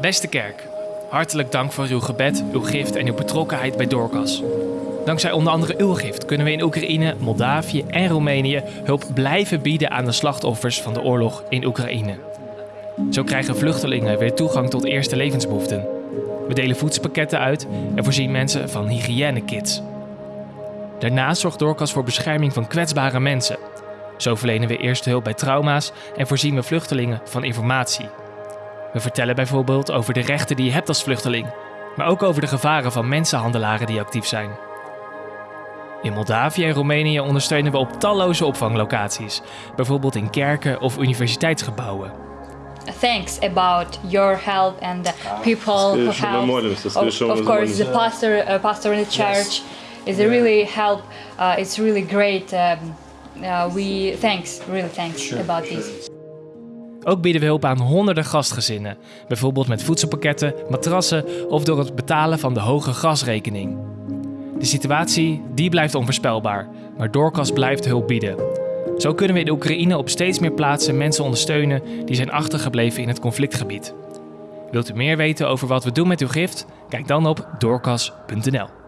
Beste kerk, hartelijk dank voor uw gebed, uw gift en uw betrokkenheid bij Dorcas. Dankzij onder andere uw gift kunnen we in Oekraïne, Moldavië en Roemenië hulp blijven bieden aan de slachtoffers van de oorlog in Oekraïne. Zo krijgen vluchtelingen weer toegang tot eerste levensbehoeften. We delen voedselpakketten uit en voorzien mensen van hygiënekits. Daarnaast zorgt Dorcas voor bescherming van kwetsbare mensen. Zo verlenen we eerste hulp bij trauma's en voorzien we vluchtelingen van informatie. We vertellen bijvoorbeeld over de rechten die je hebt als vluchteling, maar ook over de gevaren van mensenhandelaren die actief zijn. In Moldavië en Roemenië ondersteunen we op talloze opvanglocaties, bijvoorbeeld in kerken of universiteitsgebouwen. Thanks about your help and the people who help. Of, course, the pastor, uh, pastor in the church is really help. Uh, it's really great. Um, uh, we thanks, really thanks about this. Ook bieden we hulp aan honderden gastgezinnen, bijvoorbeeld met voedselpakketten, matrassen of door het betalen van de hoge gasrekening. De situatie die blijft onvoorspelbaar, maar Doorkas blijft hulp bieden. Zo kunnen we in Oekraïne op steeds meer plaatsen mensen ondersteunen die zijn achtergebleven in het conflictgebied. Wilt u meer weten over wat we doen met uw gift? Kijk dan op doorkas.nl.